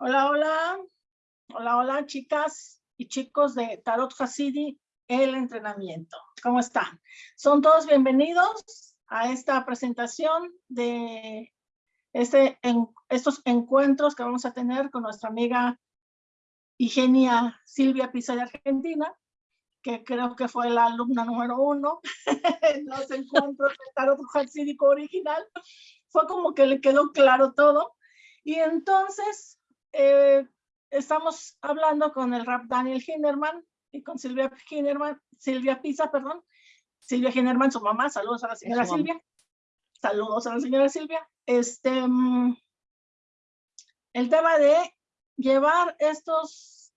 Hola, hola. Hola, hola, chicas y chicos de Tarot Hasidi, el entrenamiento. ¿Cómo están? Son todos bienvenidos a esta presentación de este, en, estos encuentros que vamos a tener con nuestra amiga Igenia Silvia Pisa de Argentina, que creo que fue la alumna número uno en los encuentros de Tarot Hasídico original. Fue como que le quedó claro todo. Y entonces eh, estamos hablando con el rap Daniel Hinderman y con Silvia Hinderman, Silvia Pisa, perdón. Silvia Hinderman, su mamá, saludos a la señora Silvia. Saludos a la señora Silvia. Este, mm, el tema de llevar estos,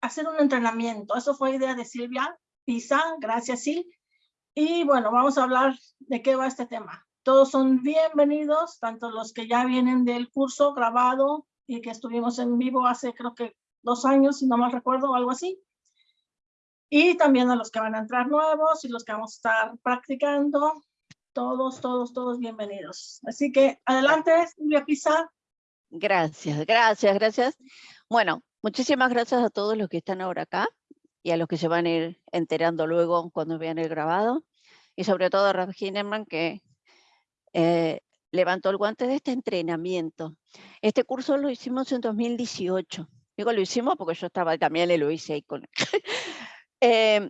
hacer un entrenamiento. Eso fue idea de Silvia Pisa, gracias Sil. Y bueno, vamos a hablar de qué va este tema. Todos son bienvenidos, tanto los que ya vienen del curso grabado y que estuvimos en vivo hace creo que dos años, si no mal recuerdo, o algo así. Y también a los que van a entrar nuevos y los que vamos a estar practicando. Todos, todos, todos bienvenidos. Así que adelante, Silvia Pisa. Gracias, gracias, gracias. Bueno, muchísimas gracias a todos los que están ahora acá y a los que se van a ir enterando luego cuando vean el grabado. Y sobre todo a Raf que eh, levantó el guante de este entrenamiento. Este curso lo hicimos en 2018. Digo, lo hicimos porque yo estaba también, lo hice ahí con... eh,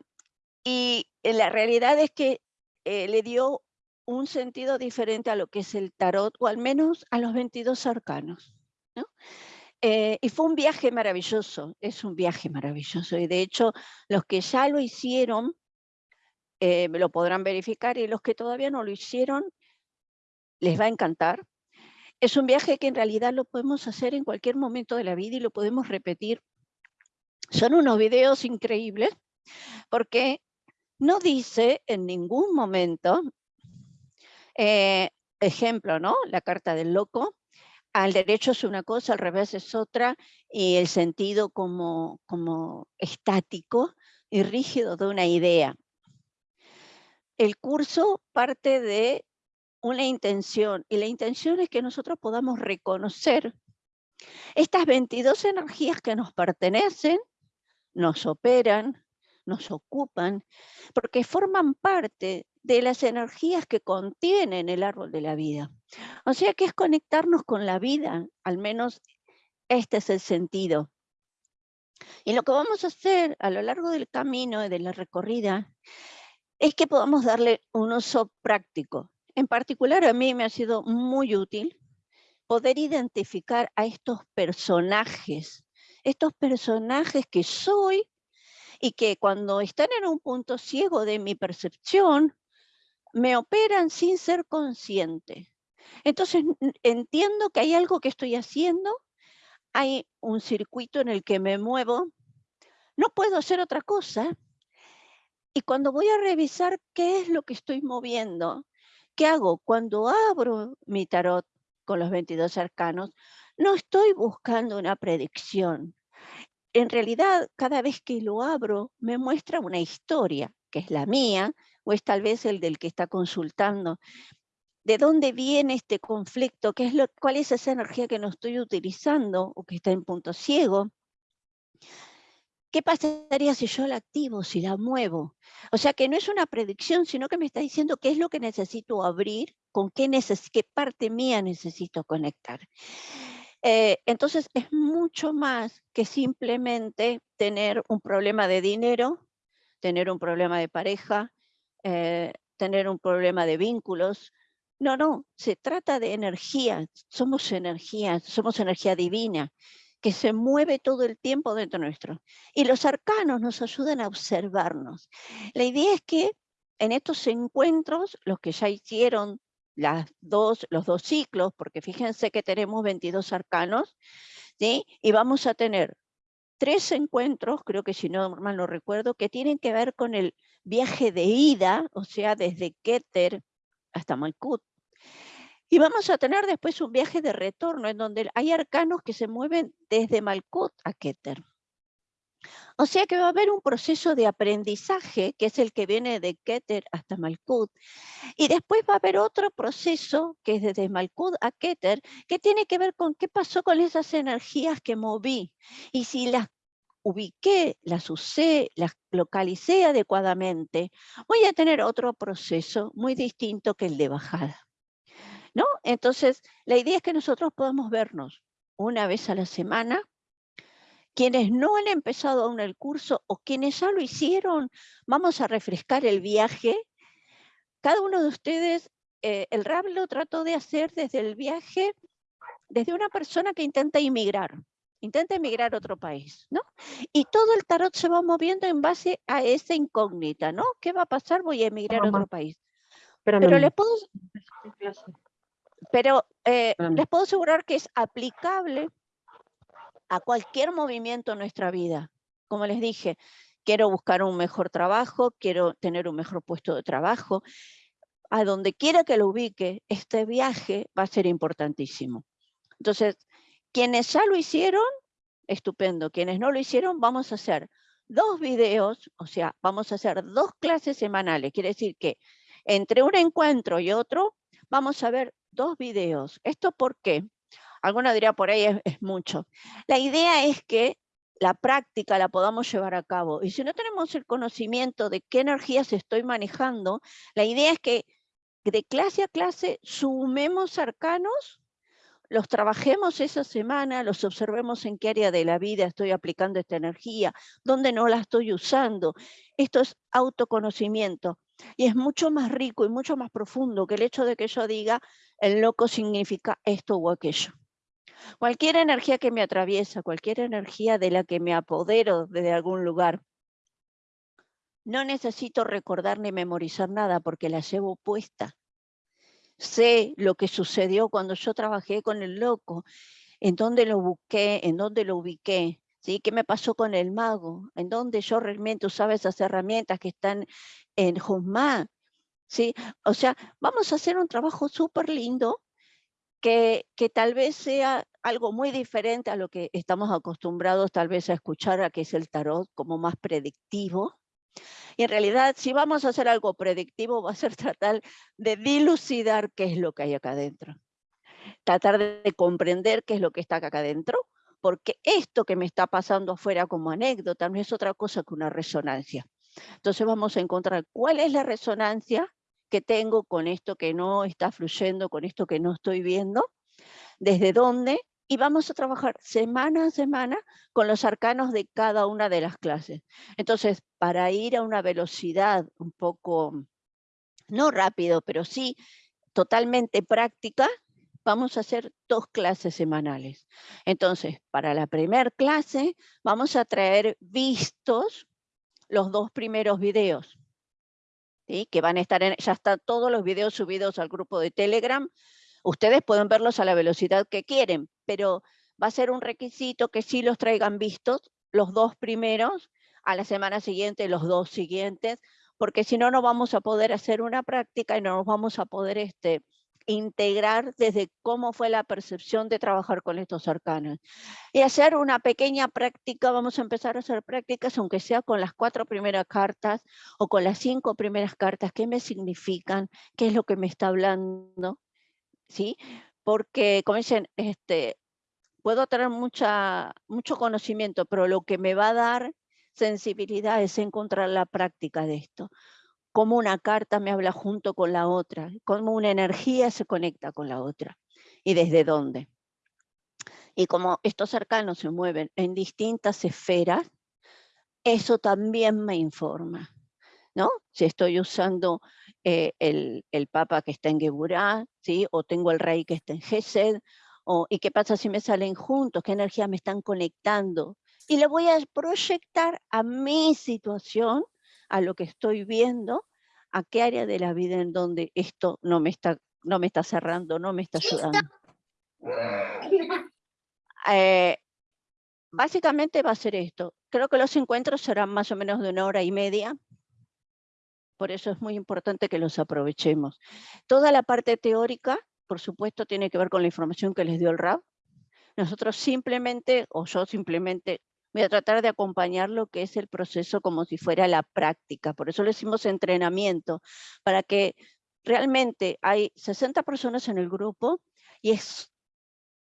y la realidad es que eh, le dio un sentido diferente a lo que es el tarot, o al menos a los 22 arcanos. ¿no? Eh, y fue un viaje maravilloso, es un viaje maravilloso. Y de hecho, los que ya lo hicieron, eh, lo podrán verificar, y los que todavía no lo hicieron, les va a encantar. Es un viaje que en realidad lo podemos hacer en cualquier momento de la vida y lo podemos repetir. Son unos videos increíbles porque no dice en ningún momento, eh, ejemplo, ¿no? La carta del loco, al derecho es una cosa, al revés es otra, y el sentido como, como estático y rígido de una idea. El curso parte de una intención, y la intención es que nosotros podamos reconocer estas 22 energías que nos pertenecen, nos operan, nos ocupan, porque forman parte de las energías que contienen el árbol de la vida. O sea que es conectarnos con la vida, al menos este es el sentido. Y lo que vamos a hacer a lo largo del camino de la recorrida es que podamos darle un uso práctico. En particular a mí me ha sido muy útil poder identificar a estos personajes, estos personajes que soy y que cuando están en un punto ciego de mi percepción, me operan sin ser consciente. Entonces entiendo que hay algo que estoy haciendo, hay un circuito en el que me muevo, no puedo hacer otra cosa. Y cuando voy a revisar qué es lo que estoy moviendo, ¿Qué hago? Cuando abro mi tarot con los 22 arcanos, no estoy buscando una predicción. En realidad, cada vez que lo abro, me muestra una historia, que es la mía, o es tal vez el del que está consultando. ¿De dónde viene este conflicto? ¿Qué es lo, ¿Cuál es esa energía que no estoy utilizando o que está en punto ciego? ¿Qué pasaría si yo la activo, si la muevo? O sea que no es una predicción, sino que me está diciendo qué es lo que necesito abrir, con qué, qué parte mía necesito conectar. Eh, entonces es mucho más que simplemente tener un problema de dinero, tener un problema de pareja, eh, tener un problema de vínculos. No, no, se trata de energía, somos energía, somos energía divina que se mueve todo el tiempo dentro nuestro. Y los arcanos nos ayudan a observarnos. La idea es que en estos encuentros, los que ya hicieron las dos, los dos ciclos, porque fíjense que tenemos 22 arcanos, ¿sí? y vamos a tener tres encuentros, creo que si no mal no recuerdo, que tienen que ver con el viaje de ida, o sea, desde Keter hasta Malkut, y vamos a tener después un viaje de retorno en donde hay arcanos que se mueven desde Malkut a Keter. O sea que va a haber un proceso de aprendizaje, que es el que viene de Keter hasta Malkut, y después va a haber otro proceso, que es desde Malkut a Keter, que tiene que ver con qué pasó con esas energías que moví, y si las ubiqué, las usé, las localicé adecuadamente, voy a tener otro proceso muy distinto que el de bajada. Entonces, la idea es que nosotros podamos vernos una vez a la semana, quienes no han empezado aún el curso o quienes ya lo hicieron, vamos a refrescar el viaje. Cada uno de ustedes, eh, el RAB lo trató de hacer desde el viaje, desde una persona que intenta inmigrar intenta emigrar a otro país, ¿no? Y todo el tarot se va moviendo en base a esa incógnita, ¿no? ¿Qué va a pasar? Voy a emigrar a otro país. pero les puedo, pero eh, les puedo asegurar que es aplicable a cualquier movimiento en nuestra vida. Como les dije, quiero buscar un mejor trabajo, quiero tener un mejor puesto de trabajo. A donde quiera que lo ubique, este viaje va a ser importantísimo. Entonces, quienes ya lo hicieron, estupendo. Quienes no lo hicieron, vamos a hacer dos videos, o sea, vamos a hacer dos clases semanales. Quiere decir que entre un encuentro y otro, vamos a ver dos videos. ¿Esto por qué? Alguno diría por ahí es, es mucho. La idea es que la práctica la podamos llevar a cabo. Y si no tenemos el conocimiento de qué energías estoy manejando, la idea es que de clase a clase sumemos arcanos los trabajemos esa semana, los observemos en qué área de la vida estoy aplicando esta energía, dónde no la estoy usando. Esto es autoconocimiento y es mucho más rico y mucho más profundo que el hecho de que yo diga el loco significa esto o aquello. Cualquier energía que me atraviesa, cualquier energía de la que me apodero desde algún lugar, no necesito recordar ni memorizar nada porque la llevo puesta sé lo que sucedió cuando yo trabajé con el loco, en dónde lo busqué, en dónde lo ubiqué, ¿sí? ¿Qué me pasó con el mago? En dónde yo realmente usaba esas herramientas que están en Jumá, ¿sí? O sea, vamos a hacer un trabajo súper lindo que, que tal vez sea algo muy diferente a lo que estamos acostumbrados tal vez a escuchar, a que es el tarot como más predictivo, y en realidad, si vamos a hacer algo predictivo, va a ser tratar de dilucidar qué es lo que hay acá adentro. Tratar de comprender qué es lo que está acá adentro, porque esto que me está pasando afuera como anécdota no es otra cosa que una resonancia. Entonces vamos a encontrar cuál es la resonancia que tengo con esto que no está fluyendo, con esto que no estoy viendo, desde dónde y vamos a trabajar semana a semana con los arcanos de cada una de las clases. Entonces, para ir a una velocidad un poco, no rápido, pero sí totalmente práctica, vamos a hacer dos clases semanales. Entonces, para la primera clase vamos a traer vistos los dos primeros videos. Que van a estar en, ya están todos los videos subidos al grupo de Telegram Ustedes pueden verlos a la velocidad que quieren, pero va a ser un requisito que sí los traigan vistos los dos primeros, a la semana siguiente los dos siguientes, porque si no, no vamos a poder hacer una práctica y no nos vamos a poder este, integrar desde cómo fue la percepción de trabajar con estos arcanos. Y hacer una pequeña práctica, vamos a empezar a hacer prácticas, aunque sea con las cuatro primeras cartas o con las cinco primeras cartas, qué me significan, qué es lo que me está hablando, ¿sí? Porque, como dicen, este, puedo tener mucha, mucho conocimiento, pero lo que me va a dar sensibilidad es encontrar la práctica de esto. Cómo una carta me habla junto con la otra, cómo una energía se conecta con la otra y desde dónde. Y como estos cercanos se mueven en distintas esferas, eso también me informa. ¿no? Si estoy usando eh, el, Papa que está en Geburá, ¿sí? o tengo el Rey que está en Gesed, o, ¿y qué pasa si me salen juntos? ¿Qué energía me están conectando? Y le voy a proyectar a mi situación, a lo que estoy viendo, a qué área de la vida en donde esto no me está, no me está cerrando, no me está ayudando. Eh, básicamente va a ser esto. Creo que los encuentros serán más o menos de una hora y media, por eso es muy importante que los aprovechemos. Toda la parte teórica, por supuesto, tiene que ver con la información que les dio el RAB. Nosotros simplemente, o yo simplemente, voy a tratar de acompañar lo que es el proceso como si fuera la práctica. Por eso le hicimos entrenamiento, para que realmente hay 60 personas en el grupo y es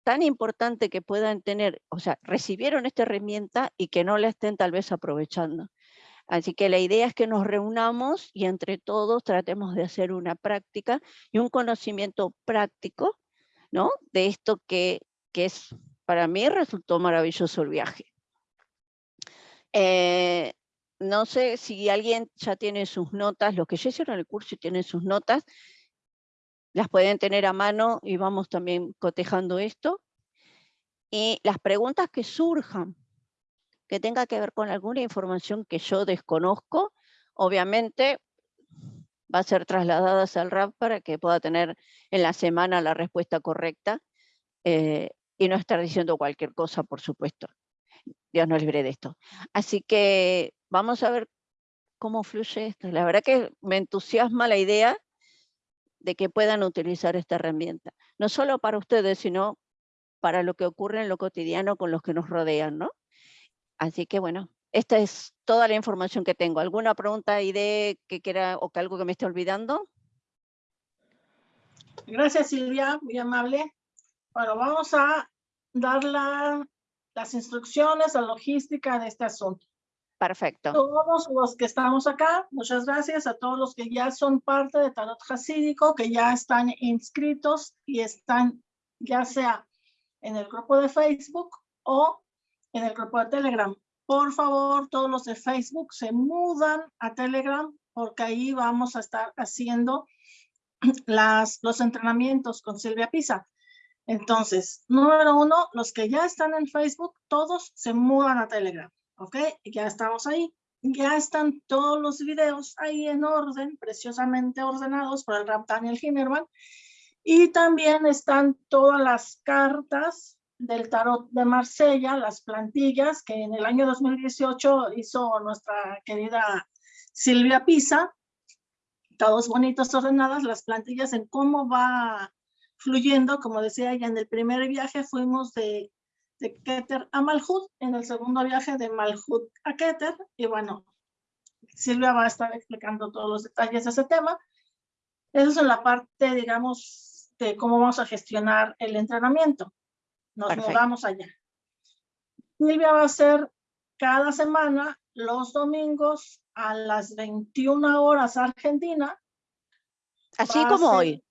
tan importante que puedan tener, o sea, recibieron esta herramienta y que no la estén tal vez aprovechando. Así que la idea es que nos reunamos y entre todos tratemos de hacer una práctica y un conocimiento práctico, ¿no? De esto que, que es, para mí resultó maravilloso el viaje. Eh, no sé si alguien ya tiene sus notas, los que ya hicieron el curso y tienen sus notas, las pueden tener a mano y vamos también cotejando esto. Y las preguntas que surjan que tenga que ver con alguna información que yo desconozco, obviamente va a ser trasladada al RAP para que pueda tener en la semana la respuesta correcta eh, y no estar diciendo cualquier cosa, por supuesto. Dios nos libre de esto. Así que vamos a ver cómo fluye esto. La verdad que me entusiasma la idea de que puedan utilizar esta herramienta. No solo para ustedes, sino para lo que ocurre en lo cotidiano con los que nos rodean, ¿no? Así que bueno, esta es toda la información que tengo. ¿Alguna pregunta, idea que quiera o que algo que me esté olvidando? Gracias Silvia, muy amable. Bueno, vamos a dar las instrucciones, la logística de este asunto. Perfecto. Todos los que estamos acá, muchas gracias a todos los que ya son parte de Tarot Hasídico, que ya están inscritos y están ya sea en el grupo de Facebook o en el grupo de Telegram. Por favor, todos los de Facebook se mudan a Telegram porque ahí vamos a estar haciendo las, los entrenamientos con Silvia Pisa. Entonces, número uno, los que ya están en Facebook, todos se mudan a Telegram, ¿ok? Ya estamos ahí. Ya están todos los videos ahí en orden, preciosamente ordenados por el Rap Daniel Hinnerman. Y también están todas las cartas del tarot de Marsella, las plantillas que en el año 2018 hizo nuestra querida Silvia Pisa, todos bonitos, ordenadas, las plantillas en cómo va fluyendo, como decía ella, en el primer viaje fuimos de, de Keter a Malhut, en el segundo viaje de Malhut a Keter, y bueno, Silvia va a estar explicando todos los detalles de ese tema. Eso es en la parte, digamos, de cómo vamos a gestionar el entrenamiento. Nos mudamos allá. Silvia va a ser cada semana, los domingos, a las 21 horas Argentina. Así como hoy.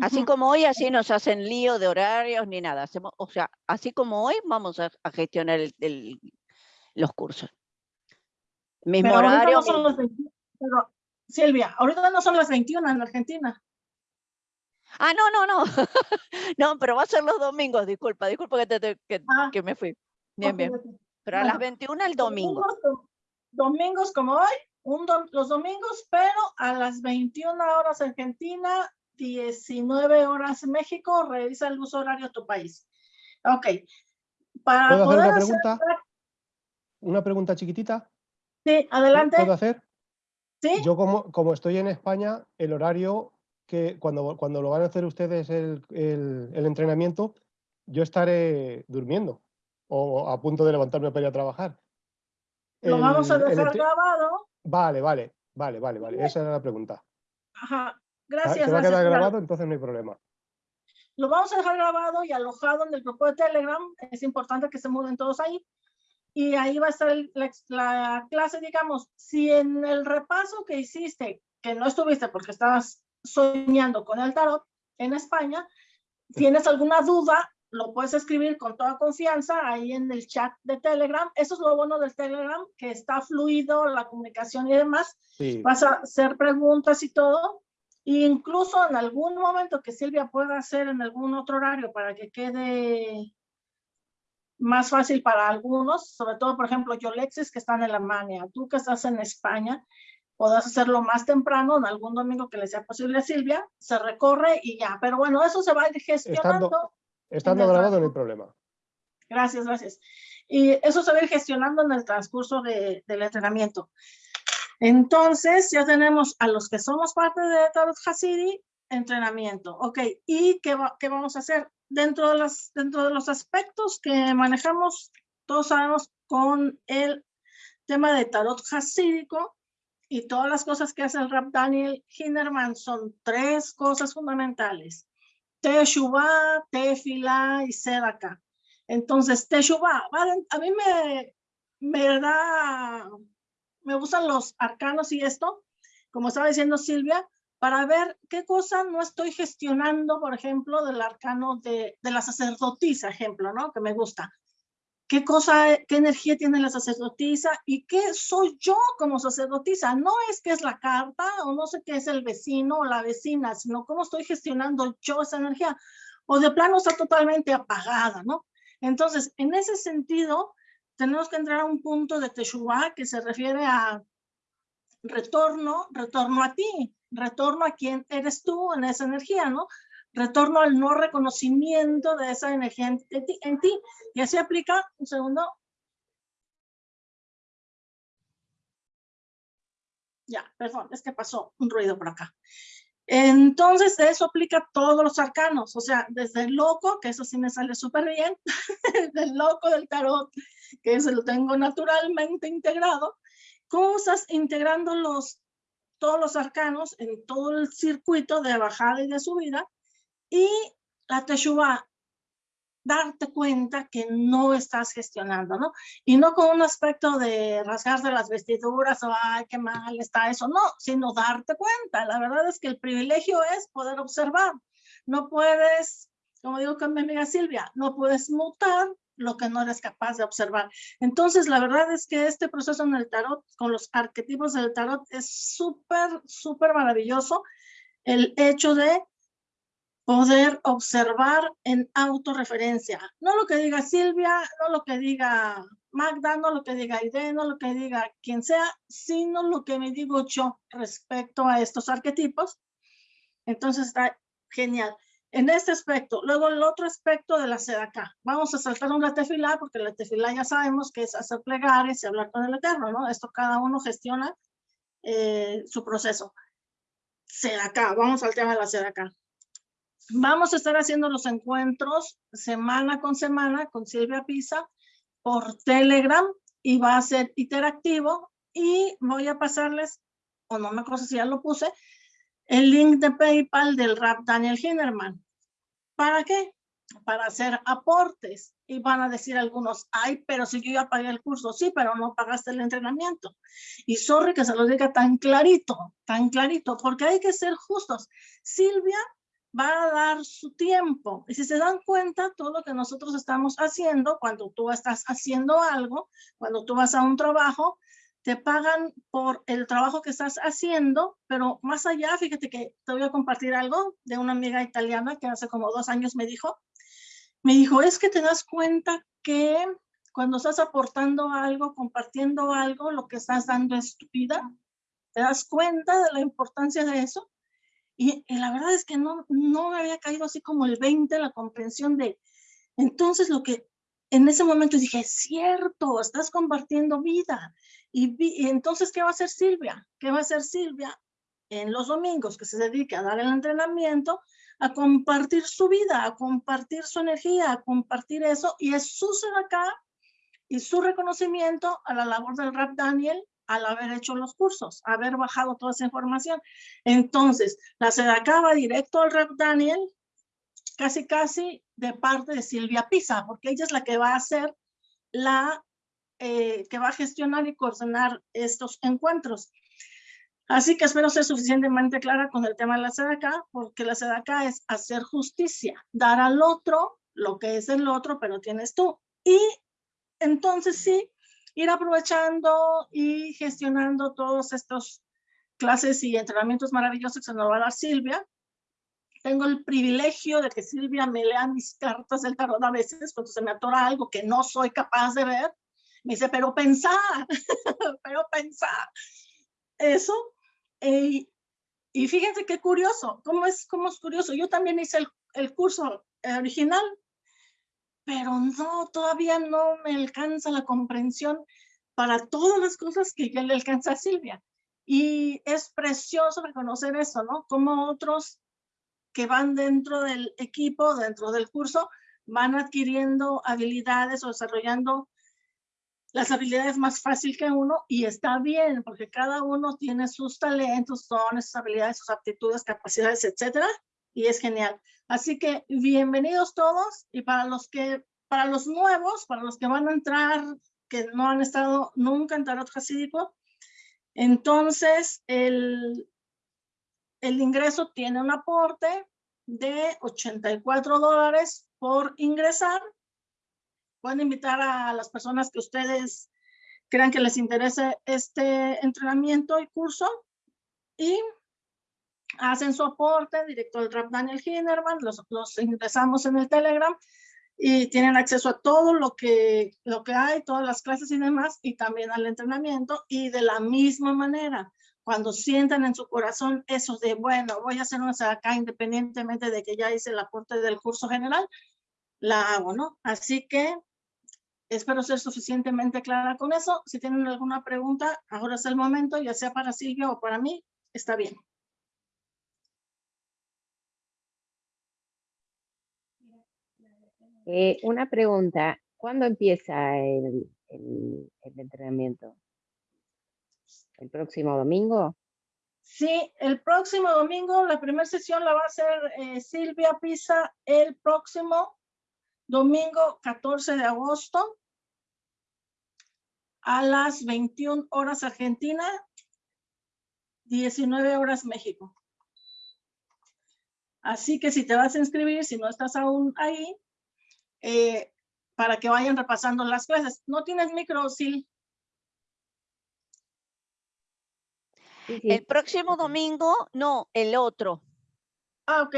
Así como hoy, así nos hacen lío de horarios ni nada. Hacemos, o sea, así como hoy vamos a, gestionar los cursos. Mismo horario. Silvia, ahorita no son las 21 en Argentina. Ah, no, no, no. no, pero va a ser los domingos, disculpa, disculpa que, te, ah. que, me fui. Bien, bien. Pero a las 21 el domingo. Domingos, como hoy, un los domingos, pero a las 21 horas Argentina, 19 horas México, revisa el uso horario de tu país. Ok. Para ¿Puedo hacer una pregunta? Una pregunta chiquitita. Sí, adelante. ¿Puedo hacer? Sí. Yo como, como estoy en España, el horario que cuando, cuando lo van a hacer ustedes el, el, entrenamiento, yo estaré durmiendo o a punto de levantarme para ir a trabajar. Lo vamos a dejar grabado. Vale, vale, vale, vale, vale. Esa era la pregunta. Ajá, gracias. Se va a quedar grabado, entonces no hay problema. Lo vamos a dejar grabado y alojado en el grupo de Telegram. Es importante que se muden todos ahí. Y ahí va a estar la, la clase, digamos, si en el repaso que hiciste, que no estuviste porque estabas soñando con el tarot en España. ¿Tienes alguna duda? Lo puedes escribir con toda confianza ahí en el chat de Telegram. Eso es lo bueno del Telegram, que está fluido la comunicación y demás. Vas a hacer preguntas y todo. E incluso en algún momento que Silvia pueda hacer en algún otro horario para que quede más fácil para algunos, sobre todo, por ejemplo, yo, Lexis, que está en Alemania, tú que estás en España, Podrás hacerlo más temprano, en algún domingo que le sea posible a Silvia, se recorre y ya. Pero bueno, eso se va a ir gestionando. Estando, grabado no hay problema. Gracias, gracias. Y eso se va a ir gestionando en el transcurso de, del entrenamiento. Entonces, ya tenemos a los que somos parte de Tarot Hasidi, entrenamiento. Ok, ¿y qué, qué vamos a hacer? Dentro de, las, dentro de los aspectos que manejamos todos sabemos con el tema de tarot hasídico y todas las cosas que hace el rap Daniel Hinderman son tres cosas fundamentales. Teshuvah, Tefila y Sedaka. Entonces, Teshuvah, a mí me, me da, me gustan los arcanos y esto, como estaba diciendo Silvia, para ver qué cosa no estoy gestionando, por ejemplo, del arcano de, de la sacerdotisa, ejemplo, ¿no? Que me gusta. ¿Qué cosa, qué energía tiene la sacerdotisa y qué soy yo como sacerdotisa? No es que es la carta o no sé qué es el vecino o la vecina, sino cómo estoy gestionando yo esa energía. O de plano está totalmente apagada, ¿no? Entonces, en ese sentido, tenemos que entrar a un punto de Teshuvah que se refiere a retorno, retorno a ti, retorno a quién eres tú en esa energía, ¿no? Retorno al no reconocimiento de esa energía en, ti, en ti. Y así aplica, un segundo. Ya, perdón, es que pasó un ruido por acá. Entonces, eso aplica a todos los arcanos, o sea, desde el loco, que eso sí me sale súper bien, del loco del tarot, que eso lo tengo naturalmente integrado, cosas integrando los, todos los arcanos en todo el circuito de bajada y de subida, y la Teshuvah, darte cuenta que no estás gestionando, ¿no? Y no con un aspecto de rasgarse las vestiduras o, ay, qué mal está eso, no, sino darte cuenta. La verdad es que el privilegio es poder observar. No puedes, como digo con mi amiga Silvia, no puedes mutar lo que no eres capaz de observar. Entonces, la verdad es que este proceso en el tarot, con los arquetipos del tarot, es súper, súper maravilloso. El hecho de poder observar en autorreferencia. No lo que diga Silvia, no lo que diga Magda, no lo que diga Aide, no lo que diga quien sea, sino lo que me digo yo respecto a estos arquetipos. Entonces está genial. En este aspecto, luego el otro aspecto de la acá. Vamos a saltar un tefilá, porque la tefilá ya sabemos que es hacer plegarias y hablar con el Eterno, ¿no? Esto cada uno gestiona eh, su proceso. acá. vamos al tema de la acá. Vamos a estar haciendo los encuentros semana con semana con Silvia Pisa por Telegram y va a ser interactivo y voy a pasarles, o no me acuerdo si ya lo puse, el link de PayPal del rap Daniel Hinnerman. ¿Para qué? Para hacer aportes. Y van a decir algunos, ay, pero si yo ya pagué el curso, sí, pero no pagaste el entrenamiento. Y sorry que se lo diga tan clarito, tan clarito, porque hay que ser justos. Silvia va a dar su tiempo. Y si se dan cuenta, todo lo que nosotros estamos haciendo, cuando tú estás haciendo algo, cuando tú vas a un trabajo, te pagan por el trabajo que estás haciendo, pero más allá, fíjate que te voy a compartir algo de una amiga italiana que hace como dos años me dijo, me dijo, es que te das cuenta que cuando estás aportando algo, compartiendo algo, lo que estás dando es tu vida. ¿Te das cuenta de la importancia de eso? Y, la verdad es que no, no me había caído así como el 20 la comprensión de, entonces lo que en ese momento dije, cierto, estás compartiendo vida. Y, entonces, ¿qué va a hacer Silvia? ¿Qué va a hacer Silvia en los domingos que se dedica a dar el entrenamiento? A compartir su vida, a compartir su energía, a compartir eso. Y es su ser acá y su reconocimiento a la labor del Rap Daniel al haber hecho los cursos, haber bajado toda esa información. Entonces, la SEDACA va directo al Rep Daniel, casi casi de parte de Silvia Pisa, porque ella es la que va a hacer la, eh, que va a gestionar y coordinar estos encuentros. Así que espero ser suficientemente clara con el tema de la SEDACA, porque la SEDACA es hacer justicia, dar al otro lo que es el otro, pero tienes tú. Y entonces sí, ir aprovechando y gestionando todos estos clases y entrenamientos maravillosos que nos va a dar Silvia. Tengo el privilegio de que Silvia me lea mis cartas del tarot a veces cuando se me atora algo que no soy capaz de ver. Me dice, pero pensar, pero pensar. Eso. Eh, y fíjense qué curioso, cómo es, cómo es curioso. Yo también hice el, el curso original pero no, todavía no me alcanza la comprensión para todas las cosas que ya le alcanza a Silvia. Y es precioso reconocer eso, ¿no? Como otros que van dentro del equipo, dentro del curso, van adquiriendo habilidades o desarrollando las habilidades más fácil que uno y está bien, porque cada uno tiene sus talentos, dones, sus habilidades, sus aptitudes, capacidades, etcétera, y es genial. Así que bienvenidos todos y para los que, para los nuevos, para los que van a entrar, que no han estado nunca en Tarot Hasídico, entonces el, el ingreso tiene un aporte de 84 dólares por ingresar. Pueden invitar a las personas que ustedes crean que les interese este entrenamiento y curso y hacen su aporte directo al Rap Daniel Hinnerman, los, los ingresamos en el Telegram y tienen acceso a todo lo que, lo que hay, todas las clases y demás, y también al entrenamiento, y de la misma manera, cuando sientan en su corazón eso de, bueno, voy a hacer una acá independientemente de que ya hice el aporte del curso general, la hago, ¿no? Así que espero ser suficientemente clara con eso. Si tienen alguna pregunta, ahora es el momento, ya sea para Silvia o para mí, está bien. Eh, una pregunta, ¿cuándo empieza el entrenamiento? ¿El próximo domingo? Sí, el próximo domingo, la primera sesión la va a hacer eh, Silvia Pisa el próximo domingo 14 de agosto a las 21 horas Argentina, 19 horas México. Así que si te vas a inscribir, si no estás aún ahí, eh, para que vayan repasando las clases. ¿No tienes micro, Sil? El próximo domingo, no, el otro. Ah, ok.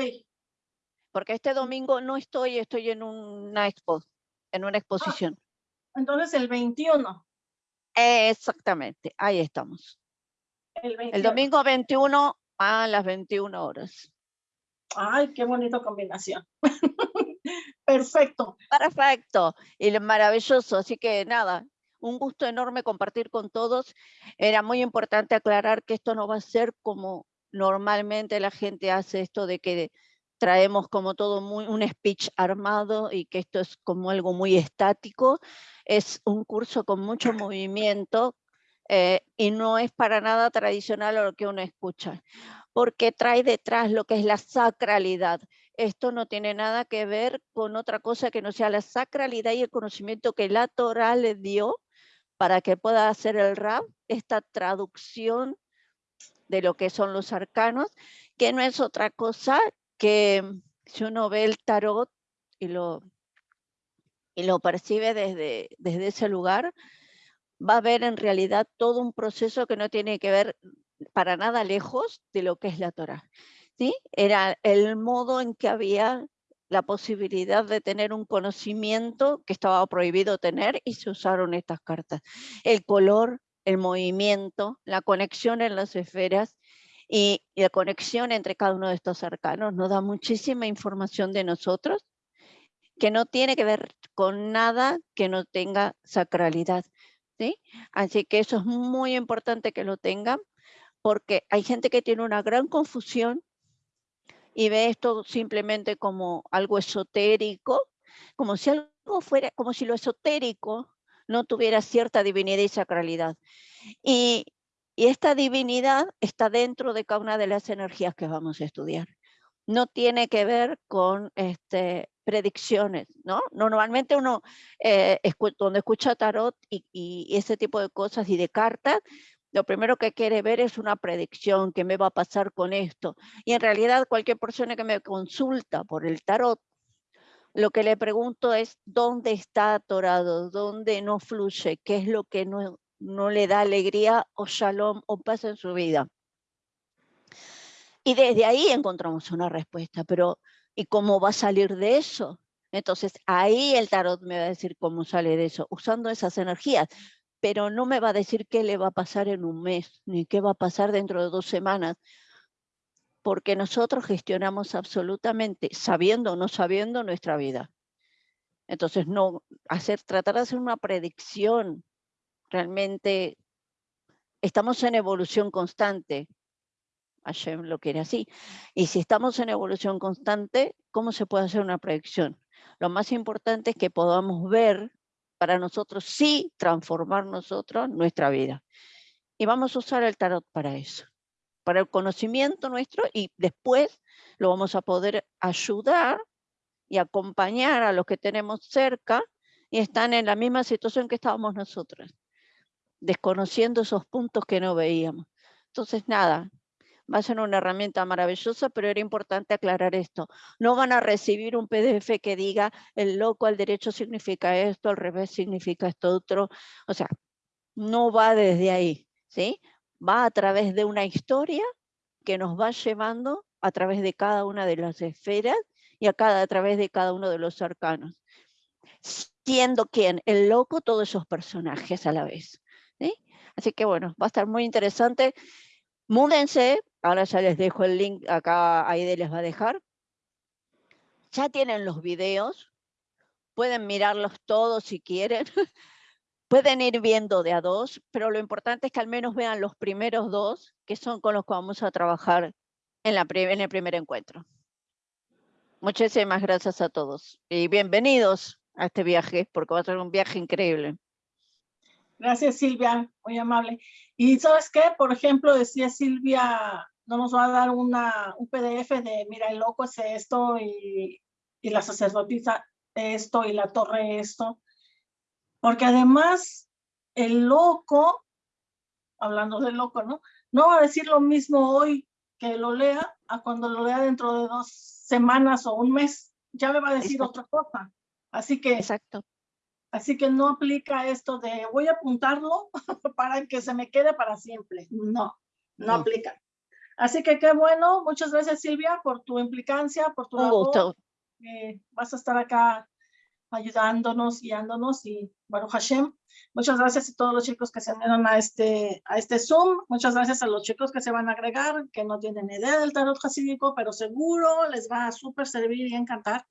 Porque este domingo no estoy, estoy en una expo, en una exposición. Ah, entonces el 21. Exactamente, ahí estamos. El, el, domingo 21 a las 21 horas. Ay, qué bonita combinación. Perfecto. Perfecto. Y maravilloso. Así que nada, un gusto enorme compartir con todos. Era muy importante aclarar que esto no va a ser como normalmente la gente hace esto de que traemos como todo un speech armado y que esto es como algo muy estático. Es un curso con mucho movimiento eh, y no es para nada tradicional lo que uno escucha, porque trae detrás lo que es la sacralidad. Esto no tiene nada que ver con otra cosa que no sea la sacralidad y el conocimiento que la Torah le dio para que pueda hacer el rap, esta traducción de lo que son los arcanos, que no es otra cosa que mm, si uno ve el tarot y lo, y lo percibe desde, desde ese lugar, va a ver en realidad todo un proceso que no tiene que ver para nada lejos de lo que es la Torah. ¿sí? Era el modo en que había la posibilidad de tener un conocimiento que estaba prohibido tener y se usaron estas cartas. El color, el movimiento, la conexión en las esferas y, la conexión entre cada uno de estos arcanos nos da muchísima información de nosotros que no tiene que ver con nada que no tenga sacralidad. ¿sí? Así que eso es muy importante que lo tengan porque hay gente que tiene una gran confusión y ve esto simplemente como algo esotérico, como si algo fuera, como si lo esotérico no tuviera cierta divinidad y sacralidad. Y, y esta divinidad está dentro de cada una de las energías que vamos a estudiar. No tiene que ver con este, predicciones, ¿no? Normalmente uno, eh, cuando escucha tarot y, y, ese tipo de cosas y de cartas, lo primero que quiere ver es una predicción, qué me va a pasar con esto. Y en realidad cualquier persona que me consulta por el tarot, lo que le pregunto es dónde está atorado, dónde no fluye, qué es lo que no, le da alegría o shalom o paz en su vida. Y desde ahí encontramos una respuesta, pero ¿y cómo va a salir de eso? Entonces ahí el tarot me va a decir cómo sale de eso, usando esas energías pero no me va a decir qué le va a pasar en un mes, ni qué va a pasar dentro de dos semanas, porque nosotros gestionamos absolutamente, sabiendo o no sabiendo, nuestra vida. Entonces, no hacer, tratar de hacer una predicción, realmente estamos en evolución constante. Hashem lo quiere así. Y si estamos en evolución constante, ¿cómo se puede hacer una predicción? Lo más importante es que podamos ver para nosotros sí transformar nosotros nuestra vida. Y vamos a usar el tarot para eso, para el conocimiento nuestro y después lo vamos a poder ayudar y acompañar a los que tenemos cerca y están en la misma situación que estábamos nosotros, desconociendo esos puntos que no veíamos. Entonces, nada, va a ser una herramienta maravillosa, pero era importante aclarar esto. No van a recibir un PDF que diga el loco al derecho significa esto, al revés significa esto otro. O sea, no va desde ahí, ¿sí? Va a través de una historia que nos va llevando a través de cada una de las esferas y a, cada, a través de cada uno de los arcanos. Siendo quien, el loco, todos esos personajes a la vez. Así que bueno, va a estar muy interesante. Múdense, ahora ya les dejo el link, acá Aide les va a dejar. Ya tienen los videos, pueden mirarlos todos si quieren. pueden ir viendo de a dos, pero lo importante es que al menos vean los primeros dos, que son con los que vamos a trabajar en, la, en el primer encuentro. Muchísimas gracias a todos y bienvenidos a este viaje, porque va a ser un viaje increíble. Gracias, Silvia, muy amable. Y ¿sabes qué? Por ejemplo, decía Silvia, no nos va a dar una, un PDF de, mira, el loco es esto y, y la sacerdotisa esto y la torre esto. Porque además, el loco, hablando del loco, ¿no? No va a decir lo mismo hoy que lo lea a cuando lo lea dentro de dos semanas o un mes. Ya me va a decir otra cosa. Así que, Exacto. Así que no aplica esto de voy a apuntarlo para que se me quede para siempre. No, no, aplica. Así que qué bueno. Muchas gracias Silvia por tu implicancia, por tu un gusto. Eh, vas a estar acá ayudándonos, guiándonos y Baruch Hashem. Muchas gracias a todos los chicos que se unieron a este, a este Zoom. Muchas gracias a los chicos que se van a agregar, que no tienen idea del tarot jasídico, pero seguro les va a súper servir y encantar.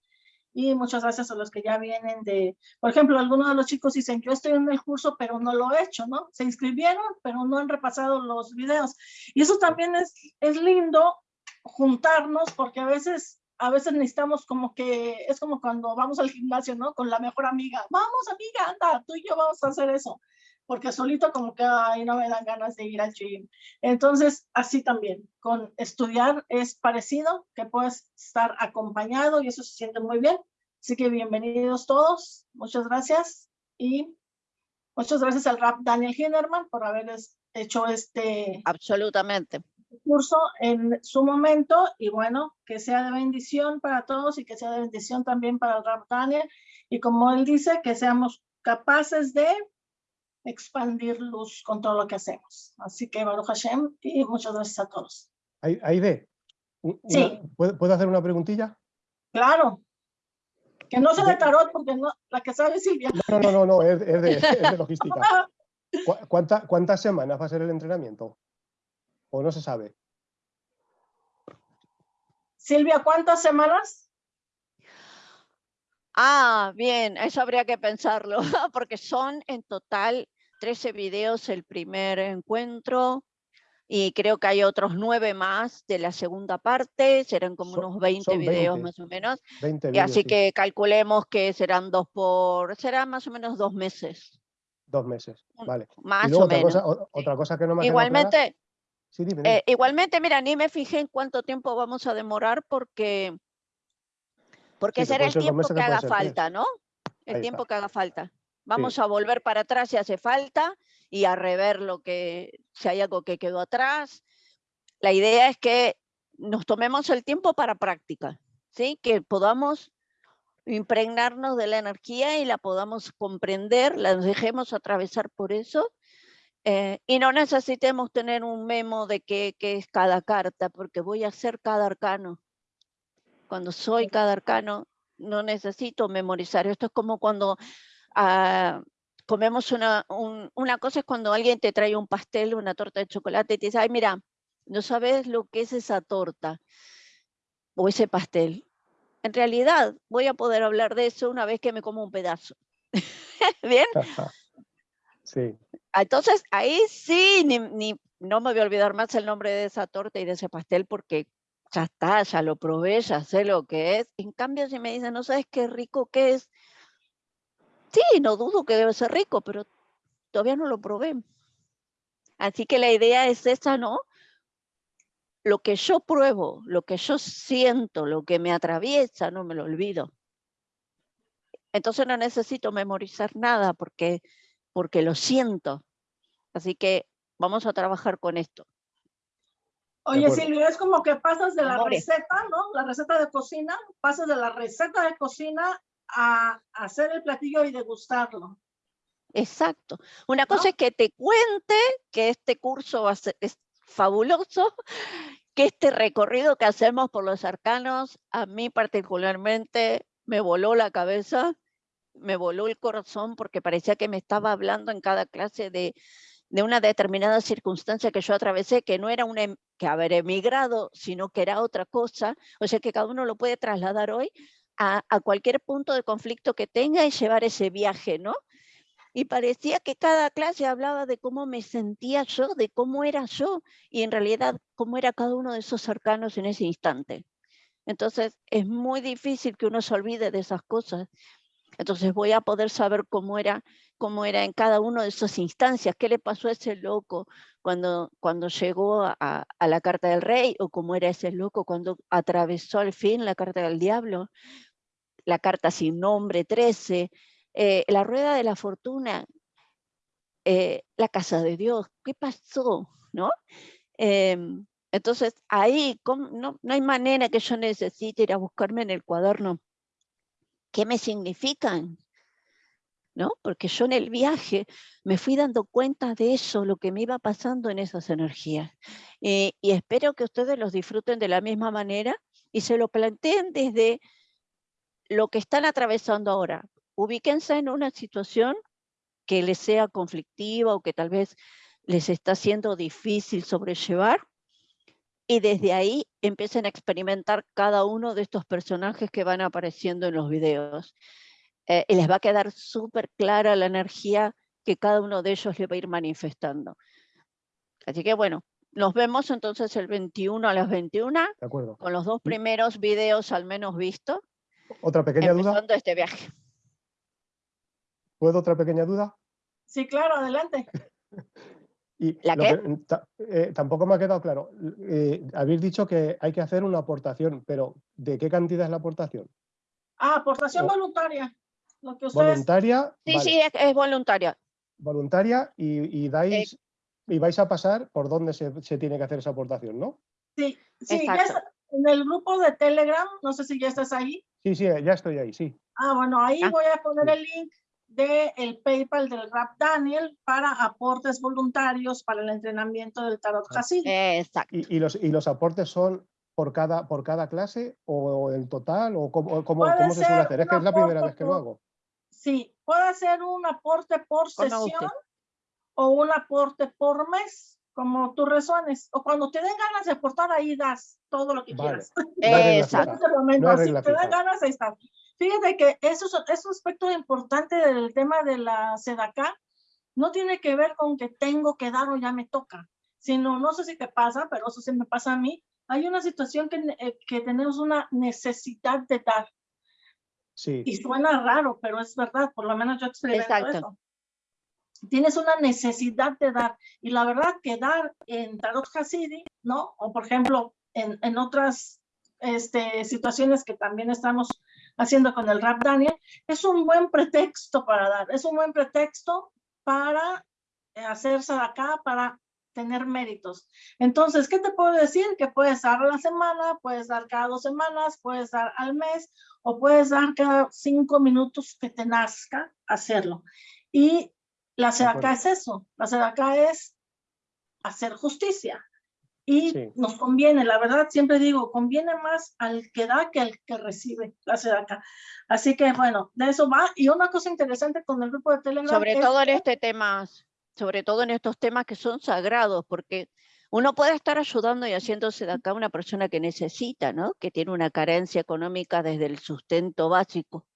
Y muchas gracias a los que ya vienen de, por ejemplo, algunos de los chicos dicen, yo estoy en el curso, pero no lo he hecho, ¿no? Se inscribieron, pero no han repasado los videos. Y eso también es, es lindo juntarnos, porque a veces a veces necesitamos como que, es como cuando vamos al gimnasio, ¿no? Con la mejor amiga. Vamos, amiga, anda, tú y yo vamos a hacer eso. Porque solito como que, ay, no me dan ganas de ir al gym. Entonces, así también, con estudiar es parecido, que puedes estar acompañado y eso se siente muy bien. Así que bienvenidos todos, muchas gracias. Y muchas gracias al rap Daniel Hinderman por haberles hecho este... Absolutamente curso en su momento y bueno, que sea de bendición para todos y que sea de bendición también para el Daniel y como él dice, que seamos capaces de expandir luz con todo lo que hacemos. Así que Baruch Hashem y muchas gracias a todos. Aide, sí. ¿puedo hacer una preguntilla? Claro. Que no sea de tarot, porque no, la que sabe Silvia. No, no, no, no, es, es, de, es de, logística. ¿Cuánta, ¿Cuántas semanas va a ser el entrenamiento? ¿O no se sabe? Silvia, ¿cuántas semanas? Ah, bien, eso habría que pensarlo, porque son en total 13 videos el primer encuentro y creo que hay otros 9 más de la segunda parte, serán como unos 20 videos más o menos. 20 y así que calculemos que serán dos por, será más o menos dos meses. Dos meses, vale. Más o otra menos. Cosa, otra cosa que no me Igualmente, eh, igualmente, mira, ni me fijé en cuánto tiempo vamos a demorar porque, porque será el tiempo que haga falta, ¿no? El tiempo que haga falta. Vamos a volver para atrás si hace falta y a rever lo que, si hay algo que quedó atrás. La idea es que nos tomemos el tiempo para práctica, ¿sí? Que podamos impregnarnos de la energía y la podamos comprender, la dejemos atravesar por eso eh, y no necesitemos tener un memo de qué, es cada carta, porque voy a hacer cada arcano. Cuando soy cada arcano, no necesito memorizar. Esto es como cuando ah, comemos una, una cosa, es cuando alguien te trae un pastel, una torta de chocolate y te dice, ay, mira, no sabes lo que es esa torta o ese pastel. En realidad, voy a poder hablar de eso una vez que me como un pedazo. ¿Bien? Sí. Entonces, ahí sí, ni, no me voy a olvidar más el nombre de esa torta y de ese pastel porque ya está, ya lo probé, ya sé lo que es. En cambio, si me dicen, no sabes qué rico que es, Sí, no dudo que debe ser rico, pero todavía no lo probé. Así que la idea es esa, ¿no? Lo que yo pruebo, lo que yo siento, lo que me atraviesa, no me lo olvido. Entonces no necesito memorizar nada porque, porque lo siento. Así que vamos a trabajar con esto. Oye, Silvia, es como que pasas de la receta, ¿no? La receta de cocina, pasas de la receta de cocina a hacer el platillo y degustarlo. Exacto. Una cosa es que te cuente que este curso va a ser, es fabuloso, que este recorrido que hacemos por los arcanos, a mí particularmente me voló la cabeza, me voló el corazón porque parecía que me estaba hablando en cada clase de, de una determinada circunstancia que yo atravesé, que no era un em, que haber emigrado, sino que era otra cosa, o sea que cada uno lo puede trasladar hoy a, cualquier punto de conflicto que tenga y llevar ese viaje, ¿no? y parecía que cada clase hablaba de cómo me sentía yo, de cómo era yo, y en realidad cómo era cada uno de esos cercanos en ese instante. Entonces es muy difícil que uno se olvide de esas cosas. Entonces voy a poder saber cómo era, cómo era en cada uno de esas instancias, qué le pasó a ese loco cuando, cuando llegó a, a la carta del rey, o cómo era ese loco cuando atravesó al fin la carta del diablo, la carta sin nombre 13, eh, la rueda de la fortuna, eh, la casa de Dios, ¿qué pasó? ¿No? Em, entonces, ahí no, no hay manera que yo necesite ir a buscarme en el cuaderno qué me significan, ¿no? Porque yo en el viaje me fui dando cuenta de eso, lo que me iba pasando en esas energías. y espero que ustedes los disfruten de la misma manera y se lo planteen desde lo que están atravesando ahora ubíquense en una situación que les sea conflictiva o que tal vez les está siendo difícil sobrellevar y desde ahí empiecen a experimentar cada uno de estos personajes que van apareciendo en los videos. Eh, y les va a quedar súper clara la energía que cada uno de ellos le va a ir manifestando. Así que bueno, nos vemos entonces el 21 a las 21, de acuerdo. con los dos primeros videos al menos vistos. Otra pequeña duda. este viaje. ¿Puedo otra pequeña duda? Sí, claro, adelante. y ¿La qué? Eh, tampoco me ha quedado claro. Eh, habéis dicho que hay que hacer una aportación, pero ¿de qué cantidad es la aportación? Ah, aportación voluntaria. Voluntaria. Sí, sí, es, voluntaria. Voluntaria y, dais eh. y vais a pasar por dónde se, tiene que hacer esa aportación, ¿no? Sí, sí, en el grupo de Telegram, no sé si ya estás ahí. Sí, sí, ya estoy ahí, sí. Ah, bueno, ahí ah. voy a poner el link de el PayPal del Rap Daniel para aportes voluntarios para el entrenamiento del Tarot ah, Hasid. Exacto. ¿Y, los, ¿Y los aportes son por cada, por cada clase o en total? ¿O cómo, cómo, cómo se suele hacer? Es que es la primera vez que lo hago. Sí, puede ser un aporte por sesión o un aporte por mes, como tú resuenes. O cuando te den ganas de aportar, ahí das todo lo que quieras. Exacto. No si te dan ganas, ahí está. Fíjate que eso es, un aspecto importante del tema de la SEDACA. No tiene que ver con que tengo que dar o ya me toca, sino, no sé si te pasa, pero eso sí me pasa a mí. Hay una situación que, eh, que tenemos una necesidad de dar. Sí. Y suena raro, pero es verdad, por lo menos yo experimento eso. Tienes una necesidad de dar. Y la verdad que dar en Tarot Hasidi, ¿no? O por ejemplo, en, en otras este, situaciones que también estamos haciendo con el rap Daniel, es un buen pretexto para dar, es un buen pretexto para eh, hacerse acá, para tener méritos. Entonces, ¿qué te puedo decir? Que puedes dar a la semana, puedes dar cada dos semanas, puedes dar al mes o puedes dar cada cinco minutos que te nazca hacerlo. Y la acá es eso, la acá es hacer justicia, y nos conviene, la verdad, siempre digo, conviene más al que da que al que recibe la SEDACA. Así que bueno, de eso va. Y una cosa interesante con el grupo de Telegram. Sobre todo en este tema, sobre todo en estos temas que son sagrados, porque uno puede estar ayudando y haciéndose de acá una persona que necesita, ¿no? Que tiene una carencia económica desde el sustento básico.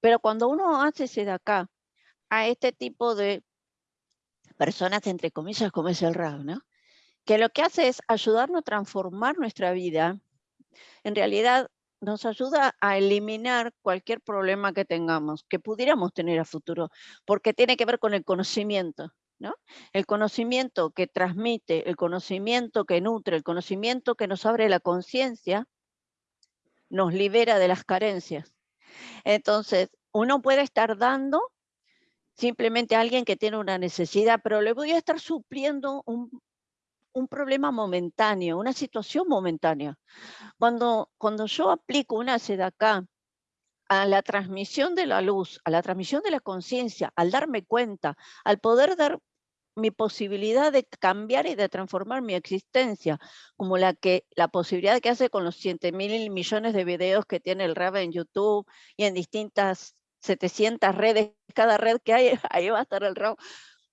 Pero cuando uno hace de acá a este tipo de personas, entre comillas, como es el RAW, ¿no? que lo que hace es ayudarnos a transformar nuestra vida, en realidad nos ayuda a eliminar cualquier problema que tengamos, que pudiéramos tener a futuro, porque tiene que ver con el conocimiento. ¿no? El conocimiento que transmite, el conocimiento que nutre, el conocimiento que nos abre la conciencia, nos libera de las carencias. Entonces, uno puede estar dando simplemente alguien que tiene una necesidad, pero le voy a estar supliendo un, un problema momentáneo, una situación momentánea. Cuando, cuando yo aplico una acá a la transmisión de la luz, a la transmisión de la conciencia, al darme cuenta, al poder dar mi posibilidad de cambiar y de transformar mi existencia, como la, que, la posibilidad que hace con los 7 mil millones de videos que tiene el RAB en YouTube y en distintas 700 redes, cada red que hay, ahí va a estar el RAB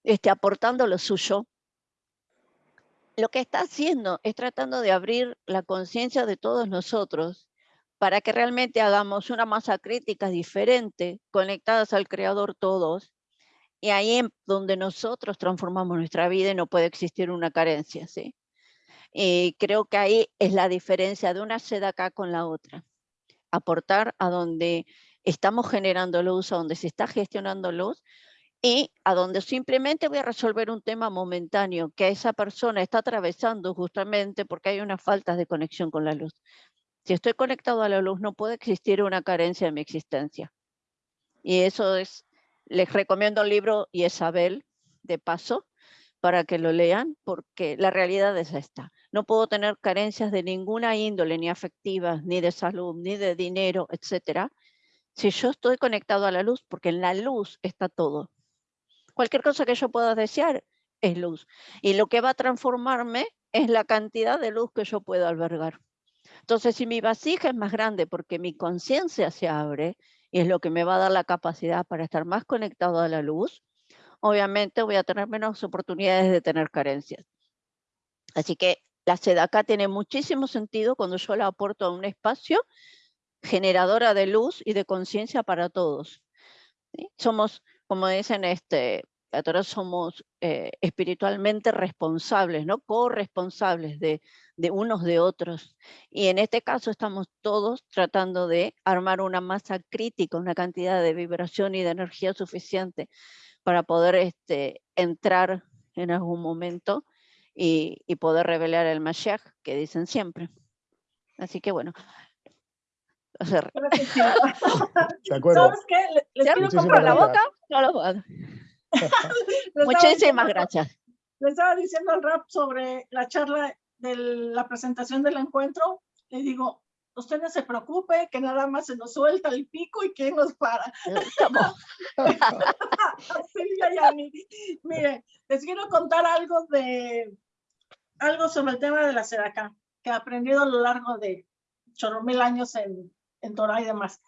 este, aportando lo suyo, lo que está haciendo es tratando de abrir la conciencia de todos nosotros para que realmente hagamos una masa crítica diferente, conectadas al Creador todos, y ahí es donde nosotros transformamos nuestra vida y no puede existir una carencia, ¿sí? Y creo que ahí es la diferencia de una sede acá con la otra. Aportar a donde estamos generando luz, a donde se está gestionando luz, y a donde simplemente voy a resolver un tema momentáneo que esa persona está atravesando justamente porque hay una falta de conexión con la luz. Si estoy conectado a la luz, no puede existir una carencia en mi existencia. Y eso es, les recomiendo el libro Isabel, de paso, para que lo lean, porque la realidad es esta. No puedo tener carencias de ninguna índole, ni afectivas, ni de salud, ni de dinero, etcétera, si yo estoy conectado a la luz, porque en la luz está todo. Cualquier cosa que yo pueda desear es luz. Y lo que va a transformarme es la cantidad de luz que yo puedo albergar. Entonces, si mi vasija es más grande porque mi conciencia se abre y es lo que me va a dar la capacidad para estar más conectado a la luz, obviamente voy a tener menos oportunidades de tener carencias. Así que la acá tiene muchísimo sentido cuando yo la aporto a un espacio generadora de luz y de conciencia para todos. Somos como dicen, este, somos eh, espiritualmente responsables, ¿no? corresponsables de, de unos de otros. Y en este caso estamos todos tratando de armar una masa crítica, una cantidad de vibración y de energía suficiente para poder este, entrar en algún momento y, y poder revelar el Mashiach que dicen siempre. Así que bueno, ¿Sabes qué? Les, quiero comprar la boca, no lo puedo. Muchísimas gracias. Le estaba diciendo al rap sobre la charla de la presentación del encuentro. Le digo, usted no se preocupe, que nada más se nos suelta el pico y que nos para. Mire, les quiero contar algo de algo sobre el tema de la sedacá, que he aprendido a lo largo de chorro mil años en, en Torah y demás.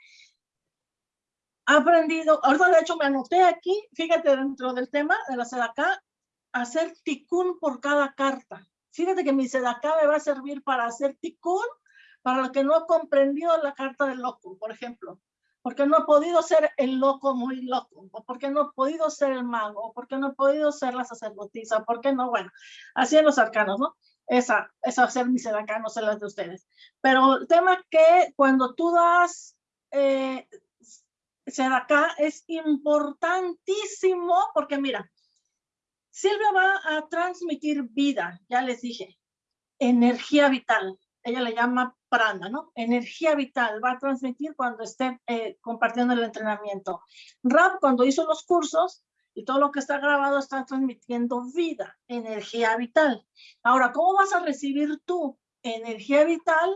Aprendido, ahorita de hecho me anoté aquí, fíjate dentro del tema de la Sedacá, hacer ticún por cada carta. Fíjate que mi Sedacá me va a servir para hacer ticún para lo que no ha comprendido la carta del loco, por ejemplo. Porque no ha podido ser el loco muy loco, o porque no ha podido ser el mago, o porque no ha podido ser la sacerdotisa, porque no, bueno, así en los arcanos, ¿no? Esa, esa va ser mi sedacá, no sé las de ustedes. Pero el tema que cuando tú das eh, es importantísimo porque mira, Silvia va a transmitir vida, ya les dije, energía vital. Ella le llama prana, ¿no? Energía vital, va a transmitir cuando esté eh, compartiendo el entrenamiento. Rap, cuando hizo los cursos, y todo lo que está grabado está transmitiendo vida, energía vital. Ahora, ¿cómo vas a recibir tú energía vital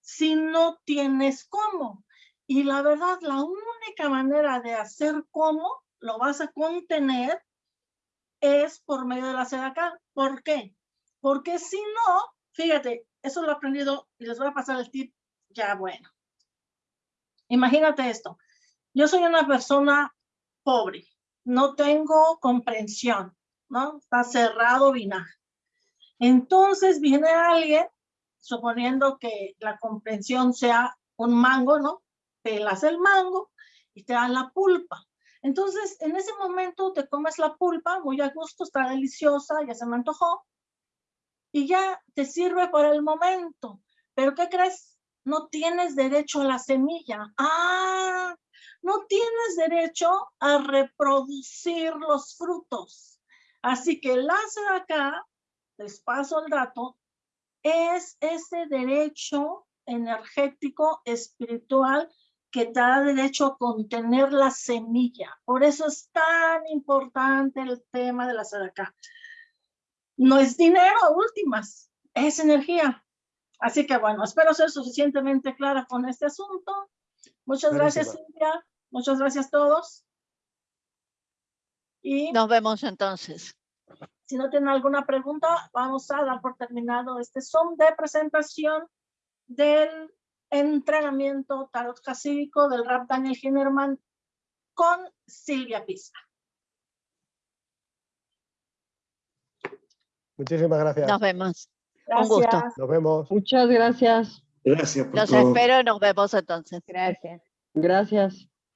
si no tienes cómo? Y la verdad, la única manera de hacer cómo lo vas a contener es por medio de la acá. ¿Por qué? Porque si no, fíjate, eso lo he aprendido y les voy a pasar el tip ya bueno. Imagínate esto. Yo soy una persona pobre, no tengo comprensión, ¿no? Está cerrado vinagre. Entonces viene alguien, suponiendo que la comprensión sea un mango, ¿no? Pelas el mango y te dan la pulpa. Entonces, en ese momento te comes la pulpa, muy a gusto, está deliciosa, ya se me antojó, y ya te sirve por el momento. Pero ¿qué crees? no tienes derecho a la semilla. Ah, no tienes derecho a reproducir los frutos. Así que el láser acá, les paso el dato, es ese derecho energético, espiritual, que te da derecho a contener la semilla. Por eso es tan importante el tema de la acá. No es dinero, últimas, es energía. Así que bueno, espero ser suficientemente clara con este asunto. Muchas gracias, Cintia. Muchas gracias a todos. Y nos vemos entonces. Si no tienen alguna pregunta, vamos a dar por terminado este Zoom de presentación del entrenamiento tarot casídico del rap Daniel Hinnerman con Silvia Pisa. Muchísimas gracias. Nos vemos. Un gusto. Nos vemos. Muchas gracias. Gracias por Los espero y nos vemos entonces. Gracias. Gracias.